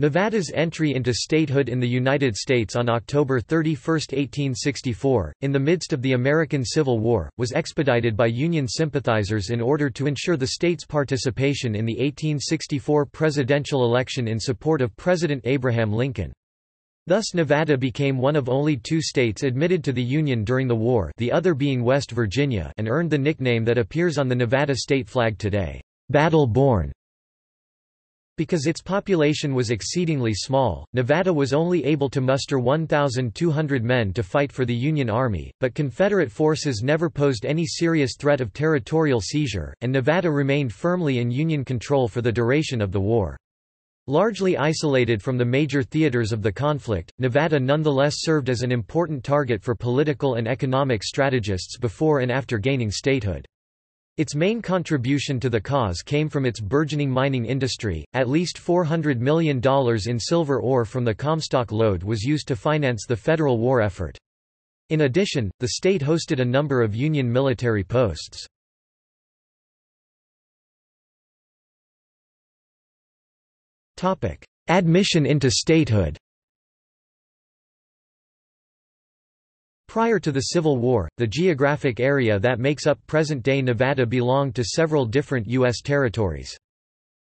Nevada's entry into statehood in the United States on October 31, 1864, in the midst of the American Civil War, was expedited by Union sympathizers in order to ensure the state's participation in the 1864 presidential election in support of President Abraham Lincoln. Thus Nevada became one of only two states admitted to the Union during the war the other being West Virginia and earned the nickname that appears on the Nevada state flag today, Battle Born. Because its population was exceedingly small, Nevada was only able to muster 1,200 men to fight for the Union Army, but Confederate forces never posed any serious threat of territorial seizure, and Nevada remained firmly in Union control for the duration of the war. Largely isolated from the major theaters of the conflict, Nevada nonetheless served as an important target for political and economic strategists before and after gaining statehood. Its main contribution to the cause came from its burgeoning mining industry. At least $400 million in silver ore from the Comstock lode was used to finance the federal war effort. In addition, the state hosted a number of Union military posts. Admission into statehood Prior to the Civil War, the geographic area that makes up present-day Nevada belonged to several different U.S. territories.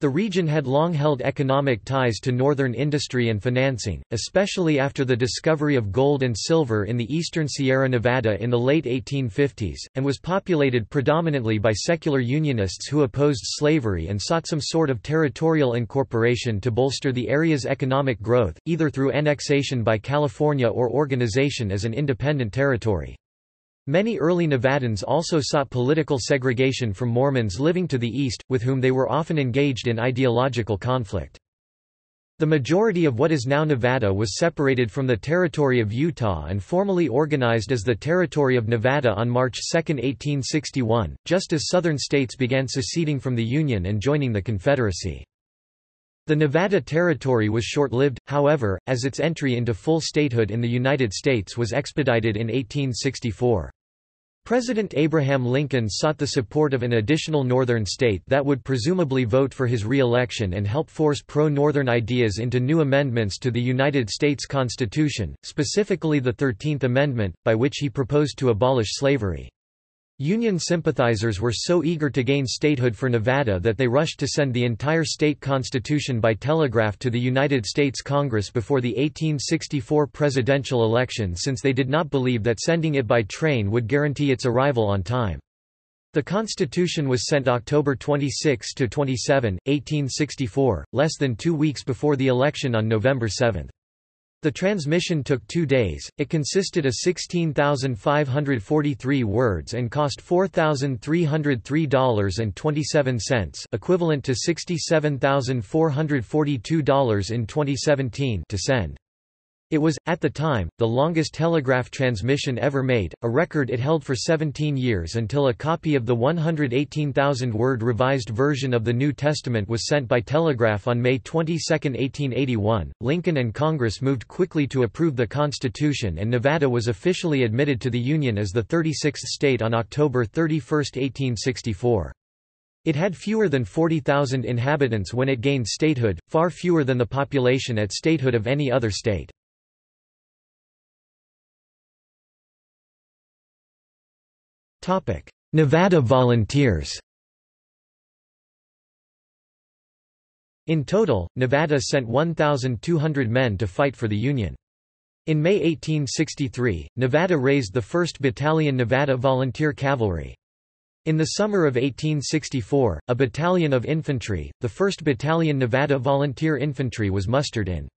The region had long held economic ties to northern industry and financing, especially after the discovery of gold and silver in the eastern Sierra Nevada in the late 1850s, and was populated predominantly by secular Unionists who opposed slavery and sought some sort of territorial incorporation to bolster the area's economic growth, either through annexation by California or organization as an independent territory. Many early Nevadans also sought political segregation from Mormons living to the east, with whom they were often engaged in ideological conflict. The majority of what is now Nevada was separated from the territory of Utah and formally organized as the Territory of Nevada on March 2, 1861, just as southern states began seceding from the Union and joining the Confederacy. The Nevada Territory was short-lived, however, as its entry into full statehood in the United States was expedited in 1864. President Abraham Lincoln sought the support of an additional northern state that would presumably vote for his re-election and help force pro-northern ideas into new amendments to the United States Constitution, specifically the Thirteenth Amendment, by which he proposed to abolish slavery. Union sympathizers were so eager to gain statehood for Nevada that they rushed to send the entire state constitution by telegraph to the United States Congress before the 1864 presidential election since they did not believe that sending it by train would guarantee its arrival on time. The Constitution was sent October 26–27, 1864, less than two weeks before the election on November 7. The transmission took two days, it consisted of 16,543 words and cost $4,303.27 equivalent to $67,442 in 2017 to send. It was, at the time, the longest telegraph transmission ever made, a record it held for 17 years until a copy of the 118,000-word revised version of the New Testament was sent by telegraph on May 22, 1881. Lincoln and Congress moved quickly to approve the Constitution and Nevada was officially admitted to the Union as the 36th state on October 31, 1864. It had fewer than 40,000 inhabitants when it gained statehood, far fewer than the population at statehood of any other state. Nevada Volunteers In total, Nevada sent 1,200 men to fight for the Union. In May 1863, Nevada raised the 1st Battalion Nevada Volunteer Cavalry. In the summer of 1864, a battalion of infantry, the 1st Battalion Nevada Volunteer Infantry was mustered in.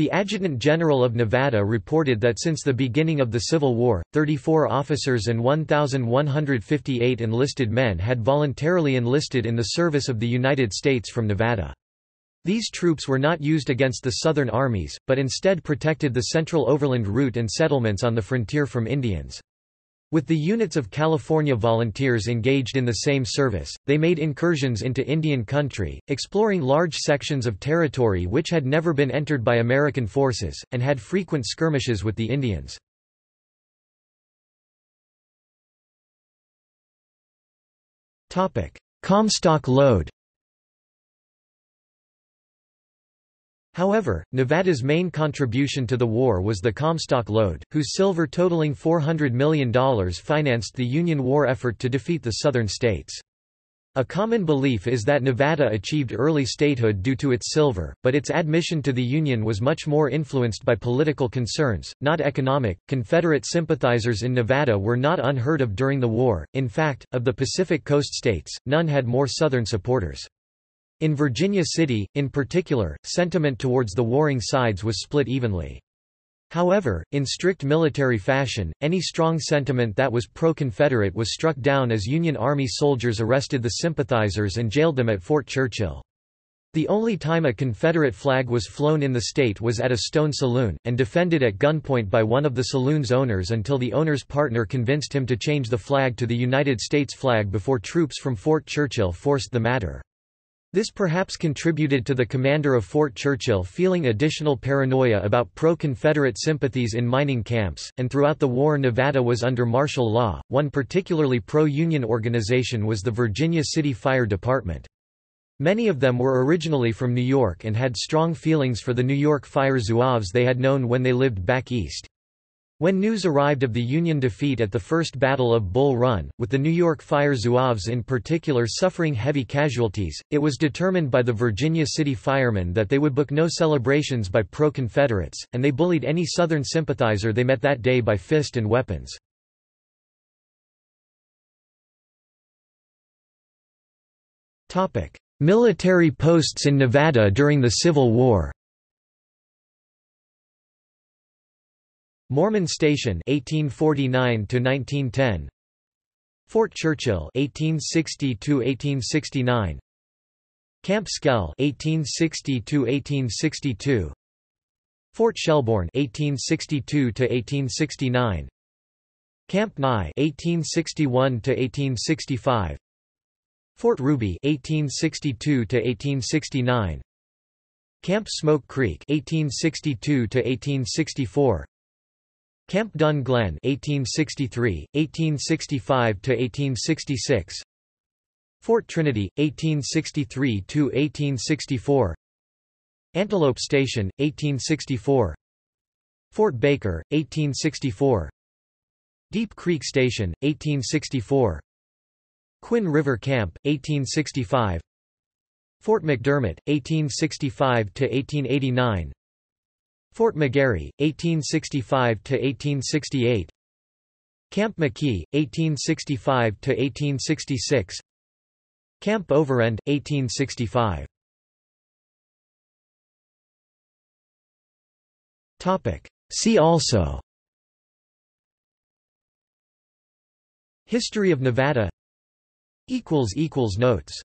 The Adjutant General of Nevada reported that since the beginning of the Civil War, 34 officers and 1,158 enlisted men had voluntarily enlisted in the service of the United States from Nevada. These troops were not used against the Southern armies, but instead protected the central overland route and settlements on the frontier from Indians. With the units of California volunteers engaged in the same service, they made incursions into Indian country, exploring large sections of territory which had never been entered by American forces, and had frequent skirmishes with the Indians. Comstock lode However, Nevada's main contribution to the war was the Comstock Lode, whose silver totaling $400 million financed the Union war effort to defeat the Southern states. A common belief is that Nevada achieved early statehood due to its silver, but its admission to the Union was much more influenced by political concerns, not economic. Confederate sympathizers in Nevada were not unheard of during the war, in fact, of the Pacific Coast states, none had more Southern supporters. In Virginia City, in particular, sentiment towards the warring sides was split evenly. However, in strict military fashion, any strong sentiment that was pro-Confederate was struck down as Union Army soldiers arrested the sympathizers and jailed them at Fort Churchill. The only time a Confederate flag was flown in the state was at a stone saloon, and defended at gunpoint by one of the saloon's owners until the owner's partner convinced him to change the flag to the United States flag before troops from Fort Churchill forced the matter. This perhaps contributed to the commander of Fort Churchill feeling additional paranoia about pro-Confederate sympathies in mining camps, and throughout the war Nevada was under martial law. One particularly pro-Union organization was the Virginia City Fire Department. Many of them were originally from New York and had strong feelings for the New York fire zouaves they had known when they lived back east. When news arrived of the Union defeat at the First Battle of Bull Run, with the New York Fire Zouaves in particular suffering heavy casualties, it was determined by the Virginia City firemen that they would book no celebrations by pro-Confederates, and they bullied any Southern sympathizer they met that day by fist and weapons. Military posts in Nevada during the Civil War Mormon Station 1849 to 1910 Fort Churchill 1860 to 1869 Camp Skell 1860 to 1862 Fort Schellbourne 1862 to 1869 Camp Nye 1861 to 1865 Fort Ruby 1862 to 1869 Camp Smoke Creek 1862 to 1864 Camp Dun Glen 1863, 1865 to 1866 Fort Trinity 1863 to 1864 Antelope Station 1864 Fort Baker 1864 Deep Creek Station 1864 Quinn River Camp 1865 Fort McDermit 1865 to 1889 Fort McGarry, 1865–1868 Camp McKee, 1865–1866 Camp Overend, 1865 See also. History of Nevada. Notes